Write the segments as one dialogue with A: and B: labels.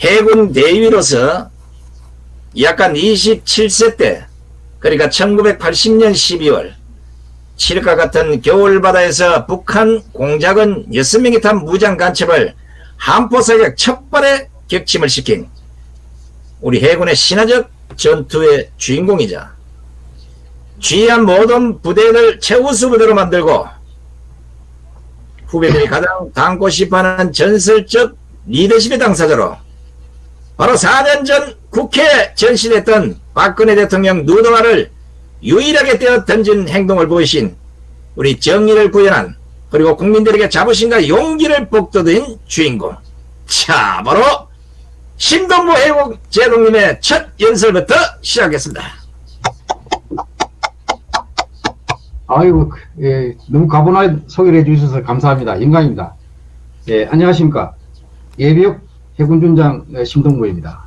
A: 해군 대위로서 약간 27세 때 그러니까 1980년 12월 칠흑과 같은 겨울바다에서 북한 공작은 6명이 탄 무장 간첩을 한포사격 척발에 격침을 시킨 우리 해군의 신화적 전투의 주인공이자 귀한 모든 부대를 최우수 부대로 만들고 후배들이 가장 닮고 싶어하는 전설적 리더십의 당사자로 바로 4년 전 국회에 전시됐던 박근혜 대통령 누드화를 유일하게 떼어 던진 행동을 보이신 우리 정의를 구현한 그리고 국민들에게 자부심과 용기를 북돋은 주인공 자 바로 신동부 해국 제동님의 첫 연설부터 시작하겠습니다.
B: 아이고, 예, 너무 가분하게 소개를 해주셔서 감사합니다. 영광입니다. 예, 안녕하십니까. 예비역 해군준장 심동구입니다.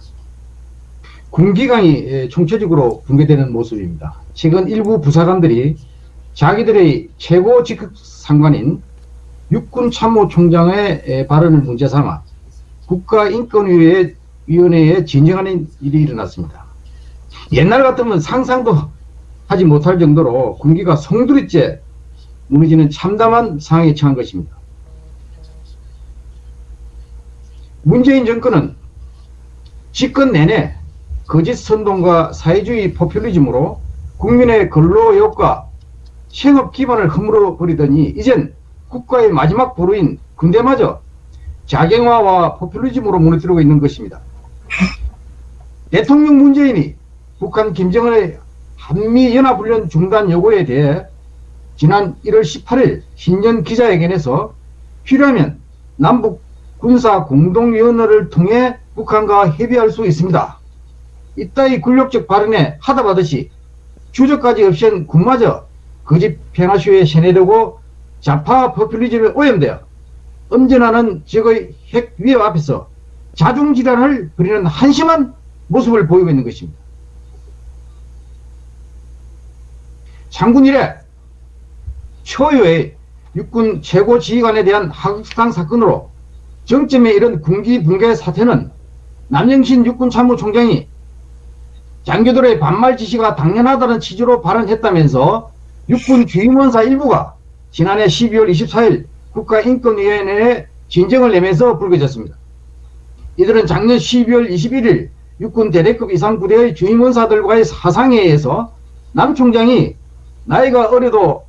B: 군기강이 예, 총체적으로 붕괴되는 모습입니다. 최근 일부 부사관들이 자기들의 최고 직급 상관인 육군참모총장의 예, 발언을 문제 삼아 국가인권위원회에 진정하는 일이 일어났습니다. 옛날 같으면 상상도 하지 못할 정도로 군기가 송두리째 무너지는 참담한 상황에 처한 것입니다. 문재인 정권은 집권 내내 거짓 선동과 사회주의 포퓰리즘으로 국민의 근로욕과 생업 기반을 허물어 버리더니 이젠 국가의 마지막 보루인 군대마저 자경화와 포퓰리즘으로 무너뜨리고 있는 것입니다. 대통령 문재인이 북한 김정은의 한미연합훈련 중단 요구에 대해 지난 1월 18일 신년 기자회견에서 필요하면 남북 군사 공동위원회를 통해 북한과 협의할 수 있습니다. 이따위 굴욕적 발언에 하다받듯이 주저까지 없앤 군마저 거짓 평화쇼에 세뇌되고 좌파 포퓰리즘에 오염되어 엄전하는 적의 핵 위협 앞에서 자중질환을 부리는 한심한 모습을 보이고 있는 것입니다. 장군 이래 초유의 육군 최고 지휘관에 대한 하극상 사건으로 정점에 이른 군기 붕괴 사태는 남영신 육군참모총장이 장교들의 반말 지시가 당연하다는 취지로 발언했다면서 육군 주임원사 일부가 지난해 12월 24일 국가인권위원회에 진정을 내면서 불거졌습니다. 이들은 작년 12월 21일 육군 대대급 이상 부대의 주임원사들과의 사상회에서 남 총장이 나이가 어려도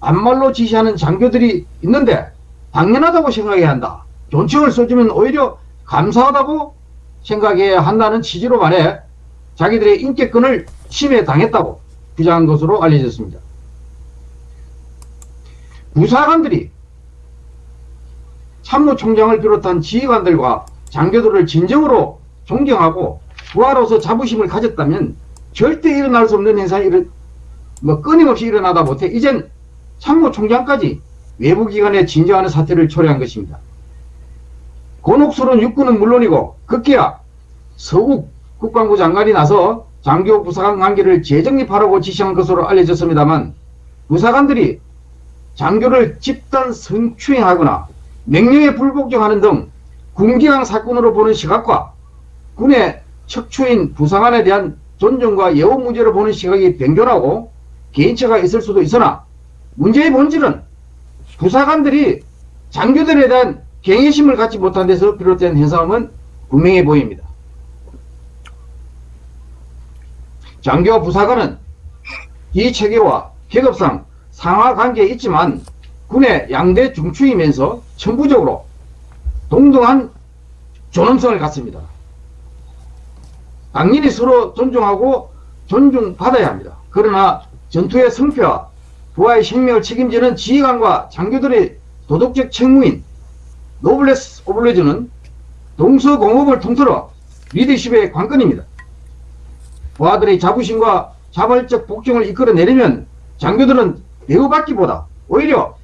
B: 반말로 지시하는 장교들이 있는데 당연하다고 생각해야 한다. 존칭을 써주면 오히려 감사하다고 생각해야 한다는 취지로 말해 자기들의 인격권을 침해당했다고 주장한 것으로 알려졌습니다. 부사관들이 참모총장을 비롯한 지휘관들과 장교들을 진정으로 존경하고 부하로서 자부심을 가졌다면 절대 일어날 수 없는 현상이 뭐 끊임없이 일어나다 못해 이젠 참모총장까지 외부기관에 진정하는 사태를 초래한 것입니다. 곤혹스러운 육군은 물론이고 급기야. 서욱 국방부 장관이 나서 장교 부사관 관계를 재정립하라고 지시한 것으로 알려졌습니다만 부사관들이 장교를 집단 성추행하거나 명령에 불복종하는 등 군기강 사건으로 보는 시각과 군의 척추인 부사관에 대한 존중과 예우 문제로 보는 시각이 변경하고 개인차가 있을 수도 있으나 문제의 본질은 부사관들이 장교들에 대한 경외심을 갖지 못한 데서 비롯된 현상은 분명해 보입니다. 장교 부사관은 이 체계와 계급상 상하 관계에 있지만 군의 양대 중추이면서 천부적으로 동등한 존엄성을 갖습니다. 당연히 서로 존중하고 존중받아야 합니다. 그러나 전투의 성패와 부하의 생명을 책임지는 지휘관과 장교들의 도덕적 책무인 노블레스 오블레즈는 동서공업을 통틀어 리더십의 관건입니다. 부하들의 자부심과 자발적 복종을 이끌어내려면 장교들은 대우받기보다 오히려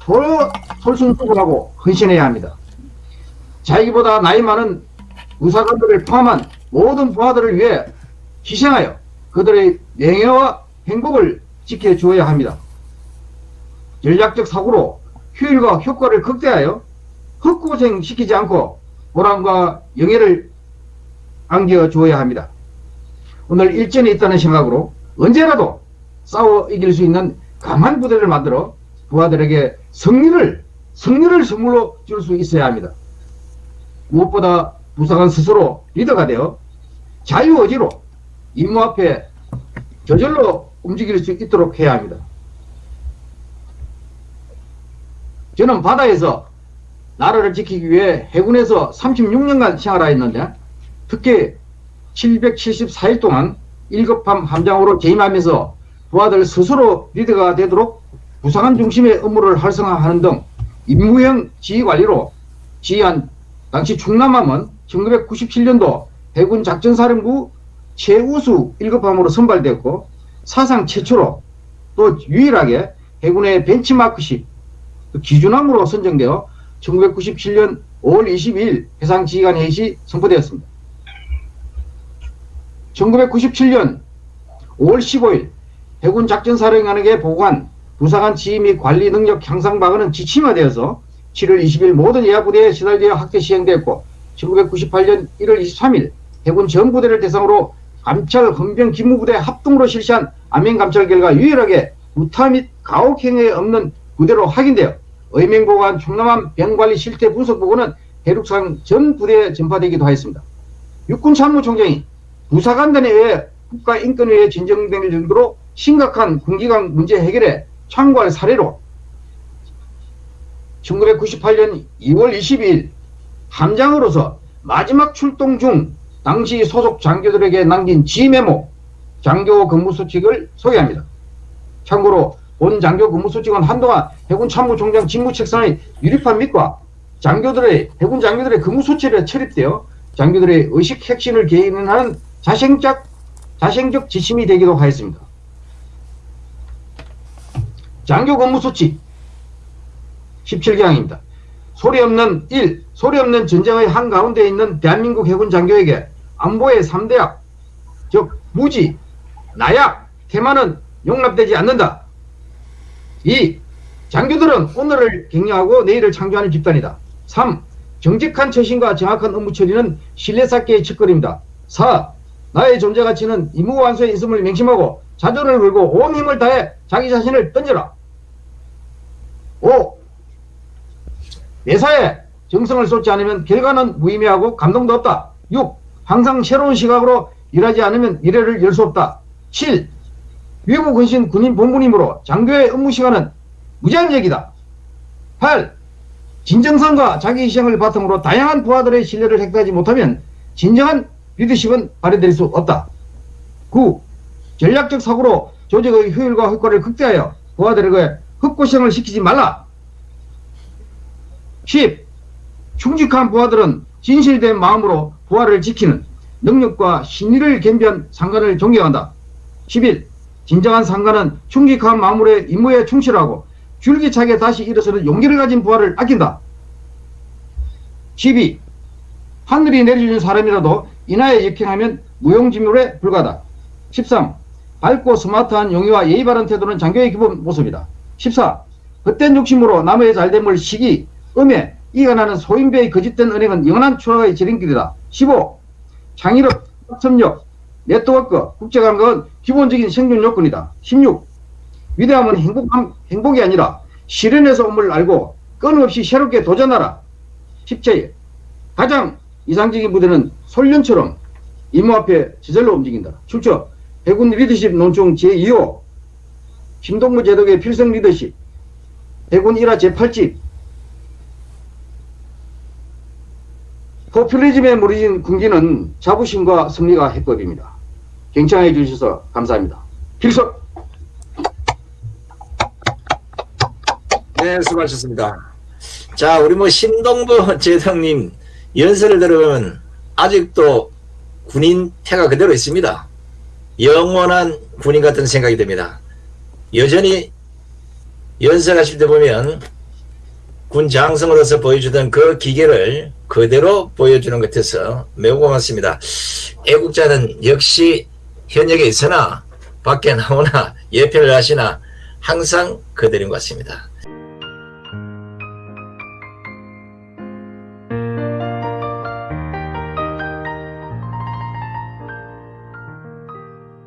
B: 더 솔선수범하고 헌신해야 합니다. 자기보다 나이 많은 의사관들을 포함한 모든 부하들을 위해 희생하여 그들의 명예와 행복을 지켜주어야 합니다. 전략적 사고로 효율과 효과를 극대하여 헛고생 시키지 않고 보람과 영예를 안겨주어야 합니다. 오늘 일전에 있다는 생각으로 언제라도 싸워 이길 수 있는 강한 부대를 만들어 부하들에게 승리를 승리를 선물로 줄 수 있어야 합니다. 무엇보다 부사관 스스로 리더가 되어 자유의지로 임무 앞에 저절로 움직일 수 있도록 해야 합니다. 저는 바다에서 나라를 지키기 위해 해군에서 36년간 생활하였는데 특히 774일 동안 1급함 함장으로 재임하면서 부하들 스스로 리더가 되도록 부상한 중심의 업무를 활성화하는 등 임무형 지휘관리로 지휘한 당시 충남함은 1997년도 해군 작전사령부 최우수 1급함으로 선발되었고 사상 최초로 또 유일하게 해군의 벤치마크식 그 기준함으로 선정되어 1997년 5월 22일 해상지휘관 회의 시 선포되었습니다. 1997년 5월 15일 해군 작전사령관에게 보고한 부사관 지휘 및 관리 능력 향상 방안은 지침화되어서 7월 20일 모든 예하부대에 시달되어 학대 시행되었고 1998년 1월 23일 해군 전 부대를 대상으로 감찰 헌병 기무부대 합동으로 실시한 안면 감찰 결과 유일하게 우타 및 가혹 행위에 없는 부대로 확인되어 의명보관 충남함 병관리 실태 분석 보고는 해륙상 전 부대에 전파되기도 하였습니다. 육군 참모총장이 부사관단에 의해 국가인권위에 진정될 정도로 심각한 군기관 문제 해결에 참고할 사례로 1998년 2월 22일 함장으로서 마지막 출동 중 당시 소속 장교들에게 남긴 지메모 장교 근무 수칙을 소개합니다. 참고로 본 장교 근무수칙은 한동안 해군 참모총장 직무책상의 유리판 밑과 장교들의 해군 장교들의 근무수칙에 철입되어 장교들의 의식 핵심을 개인하는 자생적 자생적 지침이 되기도 하였습니다. 장교 근무수칙 17개항입니다. 소리 없는 1. 소리 없는 전쟁의 한가운데 있는 대한민국 해군 장교에게 안보의 3대약, 즉 무지, 나약, 테마는 용납되지 않는다. 2. 장교들은 오늘을 격려하고 내일을 창조하는 집단이다. 3. 정직한 처신과 정확한 업무 처리는 신뢰 쌓기의 첫걸음이다. 4. 나의 존재 가치는 임무 완수에 있음을 맹심하고 자존을 걸고 온 힘을 다해 자기 자신을 던져라. 5. 매사에 정성을 쏟지 않으면 결과는 무의미하고 감동도 없다. 6. 항상 새로운 시각으로 일하지 않으면 미래를 열 수 없다. 7. 외국 헌신 군인 본부님으로 장교의 업무 시간은 무제한적이다. 8. 진정성과 자기 희생을 바탕으로 다양한 부하들의 신뢰를 획득하지 못하면 진정한 리더십은 발휘될 수 없다. 9. 전략적 사고로 조직의 효율과 효과를 극대하여 부하들에게 흑고생을 시키지 말라. 10. 충직한 부하들은 진실된 마음으로 부하를 지키는 능력과 신의를 겸비한 상관을 존경한다. 11. 진정한 상관은 충직한 마음으로 임무에 충실하고 줄기차게 다시 일어서는 용기를 가진 부하를 아낀다. 12. 하늘이 내려주는 사람이라도 인하에 역행하면 무용지물에 불과하다. 13. 밝고 스마트한 용의와 예의 바른 태도는 장교의 기본 모습이다. 14. 헛된 욕심으로 남의 잘됨을 시기, 음해, 이가 나는 소인배의 거짓된 은행은 영원한 추락의 지름길이다. 15. 창의력, 협력, 네트워크, 국제관계는 기본적인 생존 요건이다. 16. 위대함은 행복, 행복이 아니라 실현에서 온을 알고 끊임없이 새롭게 도전하라. 17. 가장 이상적인 부대는 솔련처럼 임무 앞에 저절로 움직인다. 출처 해군 리더십 논총 제2호 김동무 제독의 필성 리더십 해군 1화 제8집 포퓰리즘에 무너진 군기는 자부심과 승리가 해법입니다. 경청해 주셔서 감사합니다. 필석!
A: 네, 수고하셨습니다. 자, 우리 뭐 신동부 제독님 연설을 들으면 아직도 군인 태가 그대로 있습니다. 영원한 군인 같은 생각이 듭니다. 여전히 연설하실 때 보면 군 장성으로서 보여주던 그 기계를 그대로 보여주는 것 같아서 매우 고맙습니다. 애국자는 역시 현역에 있으나 밖에 나오나 예표를 하시나 항상 그들인 것 같습니다.